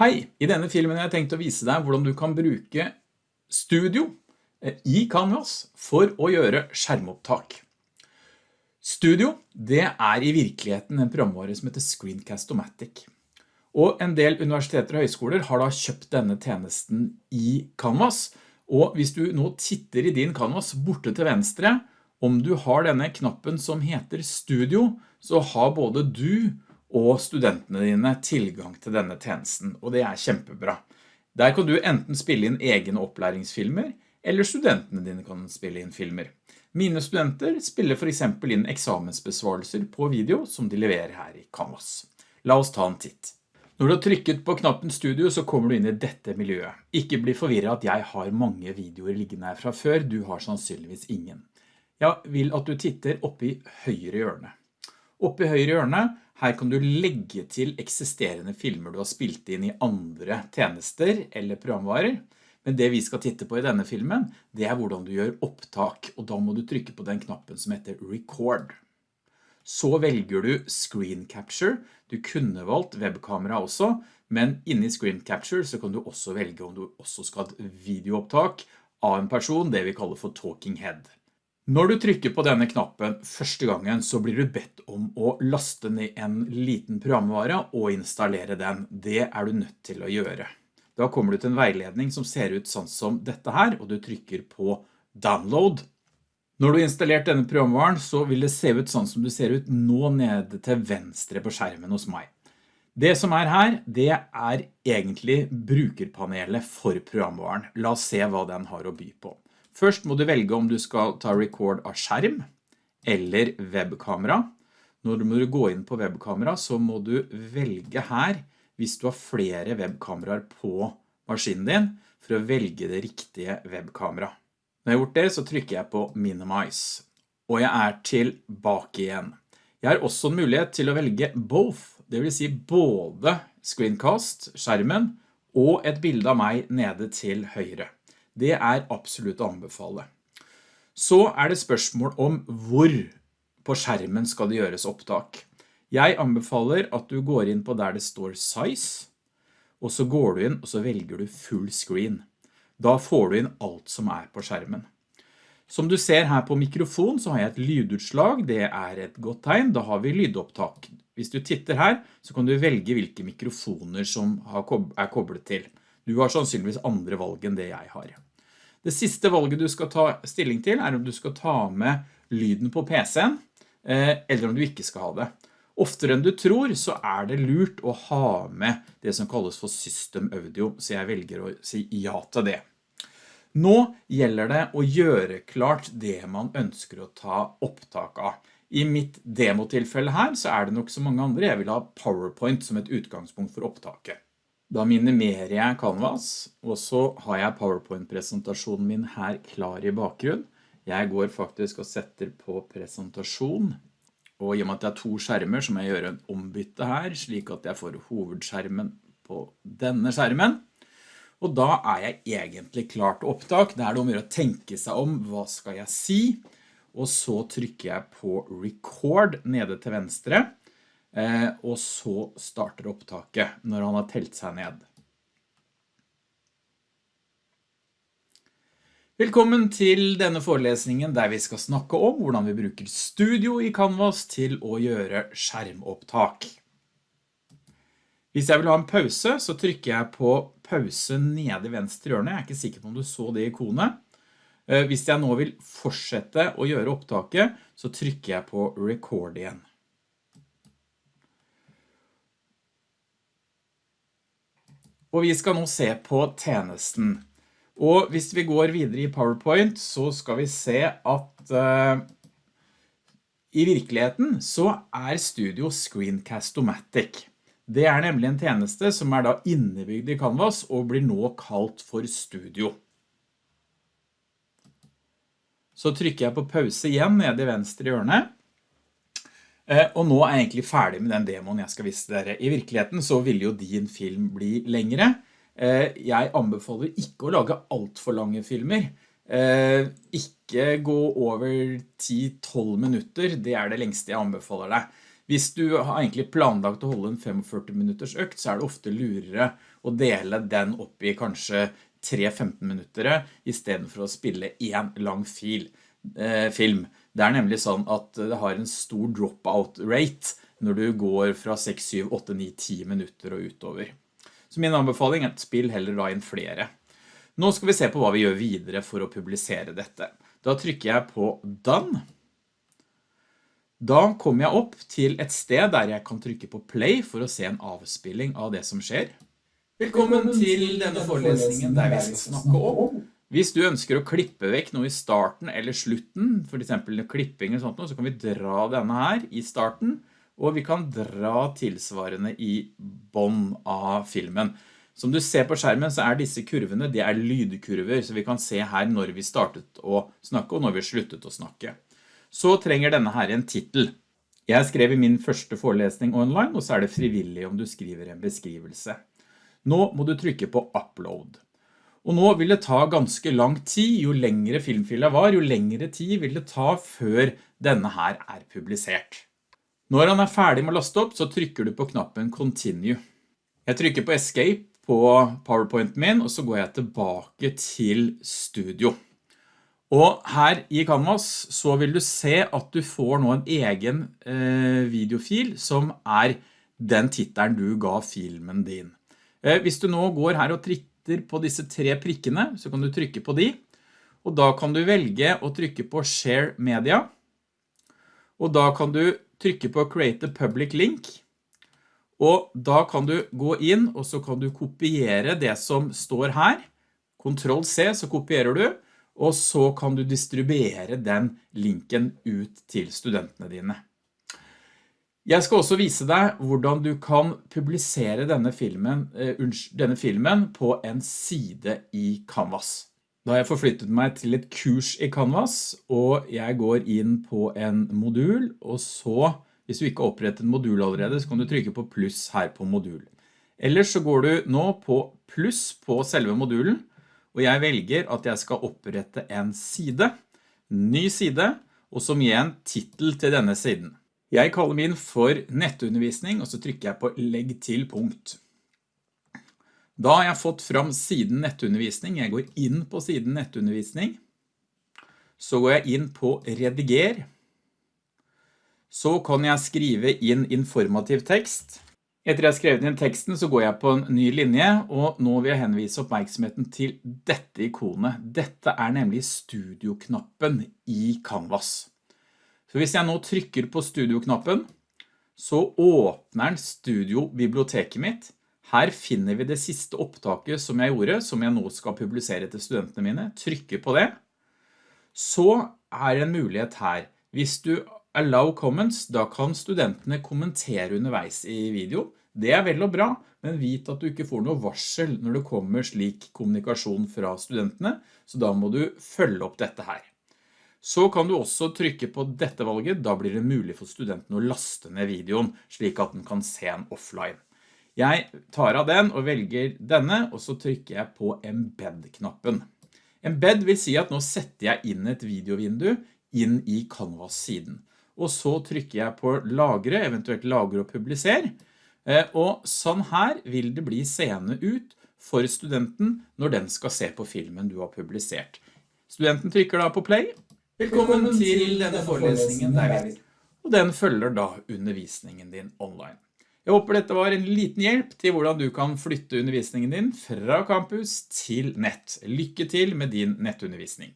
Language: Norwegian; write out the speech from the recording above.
Hei, i denne filmen har jeg tenkt å vise deg hvordan du kan bruke Studio eh, i Canvas for å gjøre skjermopptak. Studio, det er i virkeligheten en programvare som heter Screencast-O-Matic. Og en del universiteter og høyskoler har da kjøpt denne tjenesten i Canvas, og hvis du nå titter i din Canvas borte til venstre, om du har denne knappen som heter Studio, så har både du og studentene dine tilgang til denne tjenesten, og det er kjempebra. Der kan du enten spille inn egne opplæringsfilmer, eller studentene dine kan spille inn filmer. Mine studenter spiller for eksempel inn eksamensbesvarelser på video som de leverer her i Canvas. La oss ta en titt. Når du har trykket på knappen studio så kommer du inn i dette miljøet. Ikke bli forvirret at jeg har mange videoer liggende her fra før, du har sannsynligvis ingen. Jeg vil at du titter oppe i høyre hjørne. Oppe i høyre hjørne her kan du legge til eksisterende filmer du har spilt inn i andre tjenester eller programvarer. Men det vi skal titte på i denne filmen, det er hvordan du gjør opptak, og da må du trykke på den knappen som heter Record. Så velger du Screen Capture. Du kunne valgt webkamera også, men inni Screen Capture så kan du også velge om du også skal ha et videoopptak av en person, det vi kaller for Talking Head. Når du trykker på denne knappen første gangen så blir du bedt om å laste ned en liten programvare og installere den. Det er du nødt til å gjøre. Da kommer du til en veiledning som ser ut sånn som dette her, og du trykker på download. Når du har installert denne programvaren så vil det se ut sånn som du ser ut nå nede til venstre på skjermen hos meg. Det som er her, det er egentlig brukerpanelet for programvaren. La oss se hva den har å by på. Først må du velge om du skal ta record av skjerm eller webkamera. Når du går inn på webkamera så må du velge her hvis du har flere webkameraer på maskinen din for å velge det riktige webkamera. Når jeg har gjort det så trykker jeg på Minimize, og jeg er tilbake igjen. Jeg har også en mulighet til å velge both, det vil si både screencast, skjermen, og et bilde av meg nede til høyre. Det er absolutt å anbefale. Så er det spørsmål om hvor på skjermen skal det gjøres opptak. Jeg anbefaler at du går inn på der det står size, og så går du inn og så velger du full screen. Da får du inn alt som er på skjermen. Som du ser her på mikrofon så har jeg et lydutslag, det er et godt tegn, da har vi lydopptak. Hvis du titter her så kan du velge hvilke mikrofoner som er koblet til. Du har sannsynligvis andre valg enn det jeg har. Det siste valget du skal ta stilling til er om du skal ta med lyden på PC-en, eh, eller om du ikke skal ha det. Oftere enn du tror så er det lurt å ha med det som kalles for system audio, så jeg velger å si ja til det. Nå gjelder det å gjøre klart det man ønsker å ta opptak av. I mitt demotilfelle her så er det nok så mange andre. Jeg vil ha PowerPoint som et utgangspunkt for opptaket. Da minimerer jeg Canvas, og så har jeg PowerPoint-presentasjonen min her klar i bakgrunn. Jeg går faktisk og setter på presentasjon, og i og med at det er to skjermer så må jeg gjøre en ombytte her, slik at jeg får hovedskjermen på denne skjermen. Og da er jeg egentlig klart opptak. Det er det om å tenke seg om, hva skal jeg si? Og så trykker jeg på record nede til venstre. Eh, og så starter opptaket når han har telt seg ned. Velkommen til denne forelesningen der vi skal snakke om hvordan vi bruker studio i Canvas til å gjøre skjermopptak. Hvis jeg vil ha en pause, så trykker jeg på pause nede i venstre hjørne. Jeg er ikke sikker på om du så det ikonet. Eh, hvis jeg nå vil fortsette å gjøre opptaket, så trykker jeg på record igjen. Og vi skal nå se på tjenesten. Og hvis vi går videre i PowerPoint, så skal vi se at uh, i virkeligheten så er Studio Screencast-O-Matic. Det er nemlig en tjeneste som er da innebygd i Canvas og blir nå kalt for Studio. Så trykker jeg på pause igjen nede i venstre hjørne. Eh, og nå er jeg egentlig ferdig med den demoen jeg skal vise dere. I virkeligheten så vil jo din film bli lengre. Eh, jeg anbefaler ikke å lage alt for lange filmer. Eh, ikke gå over 10-12 minutter, det er det lengste jeg anbefaler deg. Hvis du har egentlig planlagt å holde en 45 minutters økt, så er det ofte lurere å dele den opp i kanskje 3-15 minutter i stedet for å spille en lang fil, eh, film. Det er nemlig sånn at det har en stor dropout rate når du går fra 6, 7, 8, 9, 10 minutter og utover. Så min anbefaling er at spill heller da inn flere. Nå skal vi se på hva vi gjør videre for å publisere dette. Da trykker jeg på Done. Da kommer jeg opp til et sted der jeg kan trykke på Play for å se en avspilling av det som skjer. Velkommen til denne forelesningen der vi skal snakke om. Hvis du ønsker å klippe vekk noe i starten eller slutten, for eksempel klipping eller sånt, så kan vi dra denne her i starten, og vi kan dra tilsvarende i bånd av filmen. Som du ser på skjermen så er disse kurvene, det er lydkurver, så vi kan se her når vi startet å snakke og når vi sluttet å snakke. Så trenger denne her en titel. Jeg skrev i min første forelesning online, og så er det frivillig om du skriver en beskrivelse. Nå må du trykke på upload. Og nå vil det ta ganske lang tid, jo lengre filmfila var, jo lengre tid vil det ta før denne her er publisert. Når han er ferdig med å laste opp, så trykker du på knappen Continue. Jeg trykker på Escape på PowerPointen min, og så går jeg tilbake til Studio. Og her i Canvas så vil du se at du får nå en egen eh, videofil som er den titelen du ga filmen din. Eh, hvis du nå går her og trykker på disse tre prikkene, så kan du trykke på de, og da kan du velge å trykke på Share Media, og da kan du trykke på Create a Public Link, og da kan du gå inn, og så kan du kopiere det som står her, Ctrl C, så kopierer du, og så kan du distribuere den linken ut til studentene dine. Jeg skal også vise deg hvordan du kan publisere denne filmen, uh, denne filmen på en side i Canvas. Da har jeg forflyttet meg til et kurs i Canvas, og jeg går inn på en modul, og så, hvis du ikke har opprettet en modul allerede, så kan du trykke på pluss her på modul. Ellers så går du nå på pluss på selve modulen, og jeg velger at jeg skal opprette en side, ny side, og som gir en titel til denne siden. Jeg kaller min for nettundervisning, og så trykker jeg på legg til punkt. Da har jeg fått fram siden nettundervisning. Jeg går inn på siden nettundervisning. Så går jeg inn på rediger. Så kan jeg skrive inn informativ tekst. Etter jeg har skrevet inn teksten så går jeg på en ny linje, og nå vil jeg henvise oppmerksomheten til dette ikonet. Dette er nemlig studioknappen i Canvas. Så hvis jeg nå trykker på studioknappen, så åpner den studiobiblioteket mitt. Her finner vi det siste opptaket som jeg gjorde, som jeg nå skal publisere til studentene mine. Trykker på det. Så er det en mulighet her. Hvis du allow comments, da kan studentene kommentere underveis i video. Det er vel og bra, men vit at du ikke får noe varsel når det kommer slik kommunikasjon fra studentene, så da må du følge opp dette her. Så kan du også trykke på dette valget, da blir det mulig for studenten å laste ned videoen, slik at den kan se den offline. Jeg tar av den og velger denne, og så trykker jeg på Embed-knappen. Embed vil si at nå setter jeg inn et videovindu inn i Canvas-siden. Og så trykker jeg på lagre, eventuelt lagre og publiser. Eh, og sånn her vil det bli seende ut for studenten når den skal se på filmen du har publisert. Studenten trykker da på play, Velkommen til denne forelesningen der vi Og den følger da undervisningen din online. Jeg håper dette var en liten hjelp til hvordan du kan flytte undervisningen din fra campus til nett. Lykke til med din nettundervisning.